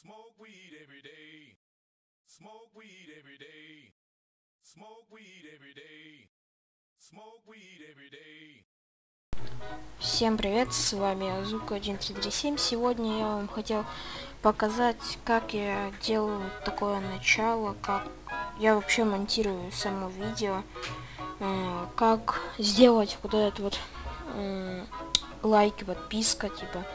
Smoke weed every day. Smoke weed every day. Smoke weed every day. Smoke weed every day. Всем привет, с вами Азука 1337. Сегодня я вам хотел показать, как я делаю такое начало, как я вообще монтирую само видео, э, как сделать вот этот вот э, лайк, подписка, типа.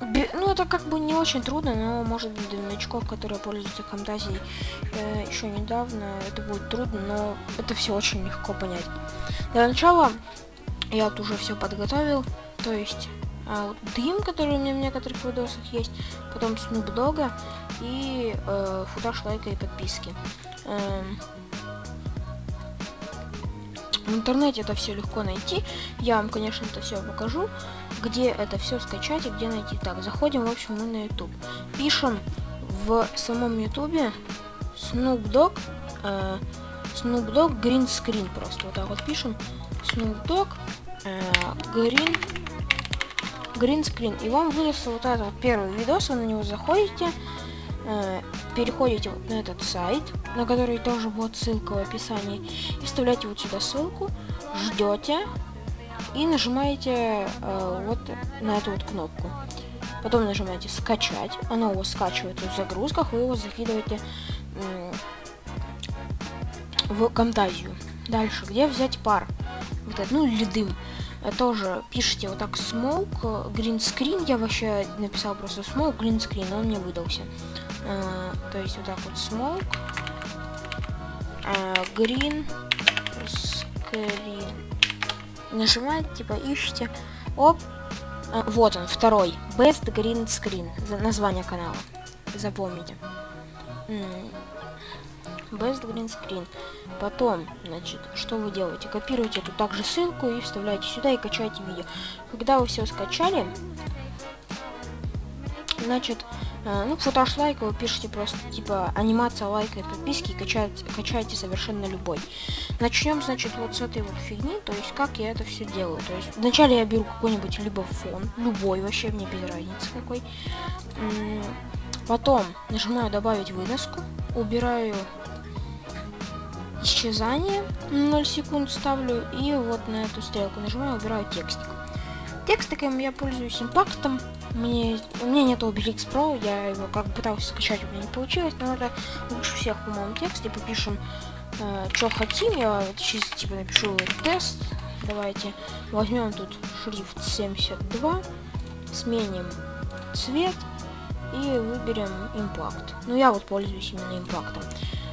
Э, ну, это как бы не очень трудно, но может быть для новичков, которые пользуются фантазией э, еще недавно, это будет трудно, но это все очень легко понять. Для начала я тут уже все подготовил, то есть вот дым, который у меня в некоторых видосах есть, потом Dogg и э, футаж лайка и подписки. Эм, в интернете это все легко найти. Я вам, конечно, это все покажу, где это все скачать и где найти. Так, заходим, в общем, мы на YouTube. Пишем в самом YouTube Snoop Dogg, э, Snoop Dogg Green Screen просто. Вот так вот пишем. Snoop Dogg э, Green Green Screen. И вам выдаст вот этот вот первый видос, вы на него заходите, э, переходите вот на этот сайт, на который тоже будет ссылка в описании, и вставляете вот сюда ссылку, ждете и нажимаете э, вот на эту вот кнопку. Потом нажимаете скачать, оно у вас скачивается в загрузках, вы его закидываете м, в Камтазию. Дальше, где взять пар? Вот это, ну или дым. Э, Тоже пишите вот так smoke, э, green screen, я вообще написал просто smoke, green screen, он мне выдался. Э, то есть вот так вот smoke, э, green screen. Нажимаете, типа ищете, оп, Э, вот он, второй, best green screen, название канала, запомните. Best Green Screen. Потом, значит, что вы делаете? Копируете эту также ссылку и вставляете сюда и качаете видео. Когда вы все скачали, значит, ну, футаж лайка вы пишете просто, типа, анимация лайка и подписки и качаете, качаете совершенно любой. Начнем, значит, вот с этой вот фигни, то есть, как я это все делаю. То есть, вначале я беру какой-нибудь либо фон, любой вообще, мне без разницы какой. Потом нажимаю добавить выноску, убираю исчезание, 0 секунд ставлю, и вот на эту стрелку нажимаю, убираю текстик. Текстиком я пользуюсь импактом, мне, у меня нет Obelix Pro, я его как пытался скачать, у меня не получилось, но это лучше всех, по-моему, текст, и попишем, э, что хотим, я вот чисто типа напишу тест, давайте возьмем тут шрифт 72, сменим цвет, и выберем импакт. Ну, я вот пользуюсь именно импактом.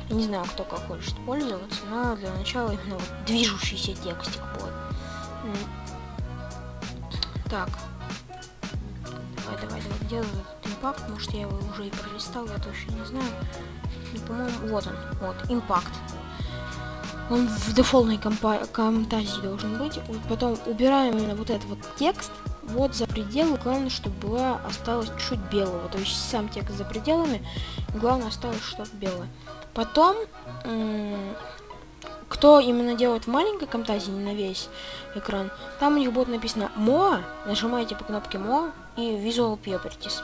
Не знаю, кто как хочет пользоваться, но для начала именно вот движущийся текстик будет. Так. Давай, давай, давай, где вот этот импакт? Может, я его уже и пролистал, я точно не знаю. И, по-моему, вот он, вот, импакт. Он в дефолтной комтазии должен быть. Вот потом убираем именно вот этот вот текст, вот за пределы, главное, чтобы была осталось чуть белого, то есть сам текст за пределами, главное осталось что-то белое. Потом, кто именно делает в маленькой комтазии, не на весь экран, там у них будет написано MOA, нажимаете по кнопке MOA и Visual Properties.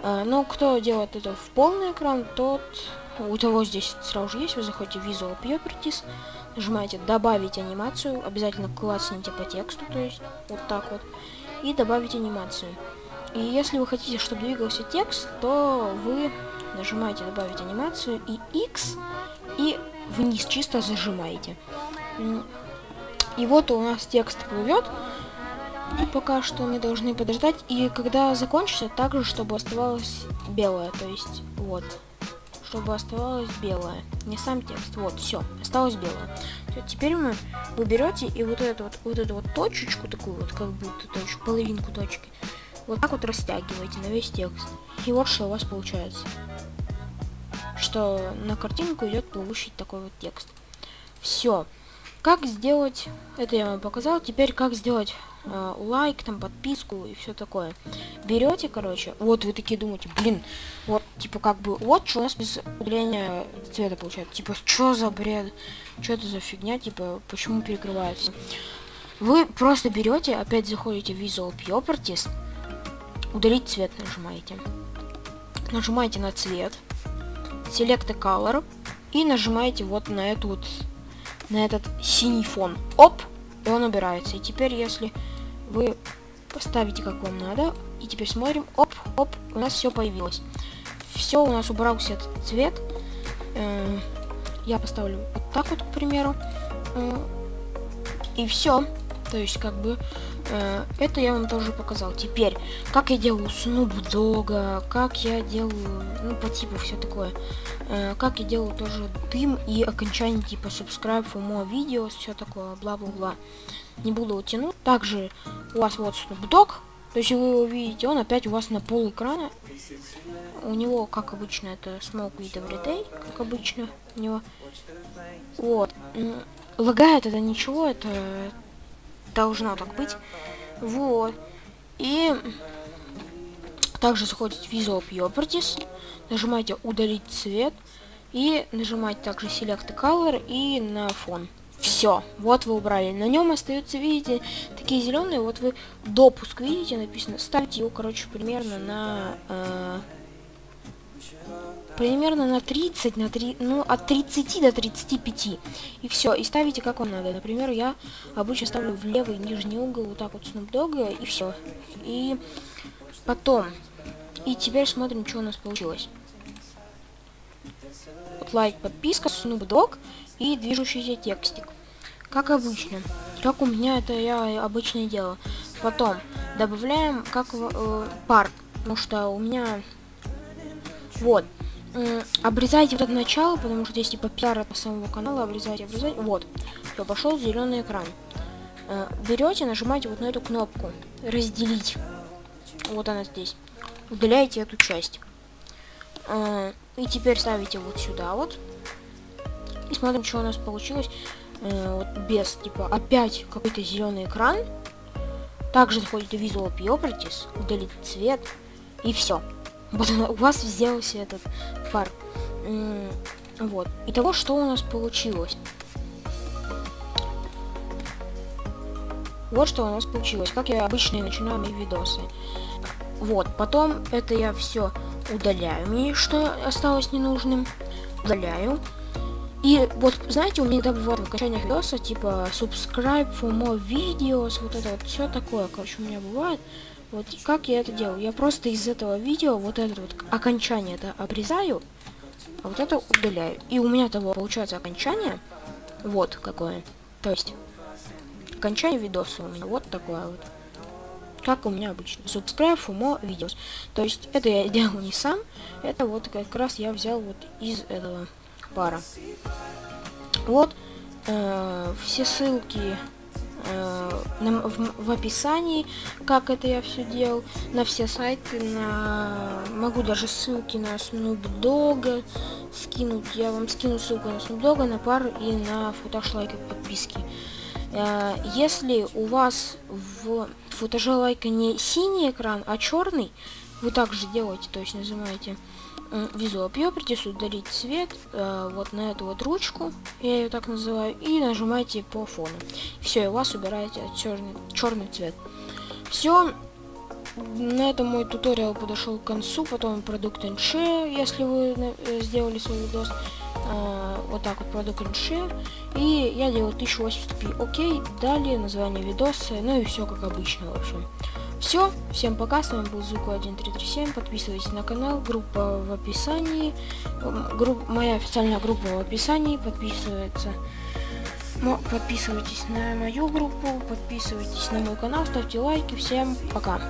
А, Но кто делает это в полный экран, тот, у того здесь сразу же есть, вы заходите в Visual Properties, нажимаете добавить анимацию, обязательно классните по тексту, то есть вот так вот, и добавить анимацию. И если вы хотите, чтобы двигался текст, то вы нажимаете добавить анимацию и X, и вниз чисто зажимаете. И вот у нас текст плывет. Пока что мы должны подождать. И когда закончится, также, чтобы оставалось белое. То есть, вот. Чтобы оставалось белое. Не сам текст. Вот, все. Осталось белое. Есть Теперь мы вы берете и вот эту вот, вот эту вот точечку, такую вот, как будто точку, половинку точки, вот так вот растягиваете на весь текст. И вот что у вас получается. Что на картинку идет плывущий такой вот текст. Все. Как сделать, это я вам показал, теперь как сделать э, лайк, там, подписку и все такое. Берете, короче, вот вы такие думаете, блин, вот, типа, как бы, вот что у нас без удаления цвета получается. Типа, что за бред, что это за фигня, типа, почему перекрывается. Вы просто берете, опять заходите в Visual Properties, удалить цвет нажимаете. Нажимаете на цвет, Select a Color, и нажимаете вот на эту вот, на этот синий фон. Оп! И он убирается. И теперь, если вы поставите как вам надо, и теперь смотрим, оп, оп, у нас все появилось. Все, у нас убрался этот цвет. Э, я поставлю вот так вот, к примеру. Э, и все. То есть, как бы, э, это я вам тоже показал. Теперь, как я делаю Dogg, как я делаю, ну, по типу все такое. Э, как я делаю тоже дым и окончание типа subscribe for more videos, все такое, бла-бла-бла. Не буду тянуть. Также у вас вот Dogg. То есть вы его видите, он опять у вас на пол экрана. У него, как обычно, это Smoke with Everyday, как обычно у него. Вот. Лагает это ничего, это должно так быть. Вот. И также заходите в Visual Properties, нажимаете удалить цвет и нажимаете также Select Color и на фон. Все, вот вы убрали. На нем остаются, видите, такие зеленые. Вот вы допуск видите, написано. Ставьте его, короче, примерно на э, примерно на 30, на 3, ну, от 30 до 35. И все, и ставите как вам надо. Например, я обычно ставлю в левый нижний угол вот так вот Snoop и все. И потом, и теперь смотрим, что у нас получилось. Вот лайк, подписка, Dogg и движущийся текстик. Как обычно. Как у меня это я обычно делаю. Потом добавляем как э, пар, потому что у меня вот обрезайте вот это начало, потому что здесь типа пиар от самого канала, обрезайте, обрезайте. Вот, все, пошел зеленый экран. Э, берете, нажимаете вот на эту кнопку разделить. Вот она здесь. Удаляете эту часть. Э, и теперь ставите вот сюда вот. И смотрим, что у нас получилось. Э, вот без, типа, опять какой-то зеленый экран. Также заходите в Visual Properties, удалить цвет, и все. У вас сделался этот пар. Вот. Итого, что у нас получилось? Вот что у нас получилось. Как я обычно начинаю мои видосы. Вот. Потом это я все удаляю. Мне что осталось ненужным. Удаляю. И вот, знаете, у меня иногда бывает в окончаниях видоса, типа, subscribe for more videos, вот это вот, все такое, короче, у меня бывает. Вот как я это делаю? Я просто из этого видео вот это вот окончание это обрезаю, а вот это удаляю. И у меня того получается окончание. Вот какое. То есть, окончание видоса у меня вот такое вот. Как у меня обычно. Subscribe for more videos. То есть, это я делал не сам. Это вот как раз я взял вот из этого пара. Вот. Э, все ссылки э, в, в описании, как это я все делал, на все сайты, на могу даже ссылки на Snoop Dogg скинуть. Я вам скину ссылку на Snoop Dogg, на пар и на футаж лайка подписки. Э, если у вас в футаже лайка не синий экран, а черный, вы также делаете, то есть нажимаете Visual Properties, удалить цвет, э, вот на эту вот ручку, я ее так называю, и нажимаете по фону. Все, и у вас убираете черный, черный цвет. Все, на этом мой туториал подошел к концу, потом продукт NC, если вы э, сделали свой видос, э, вот так вот продукт NC, и я делаю 1080p, окей, далее название видоса, ну и все как обычно, в общем. Все, всем пока, с вами был Звуку 1337, подписывайтесь на канал, группа в описании, групп, моя официальная группа в описании, подписывается, подписывайтесь на мою группу, подписывайтесь на мой канал, ставьте лайки, всем пока.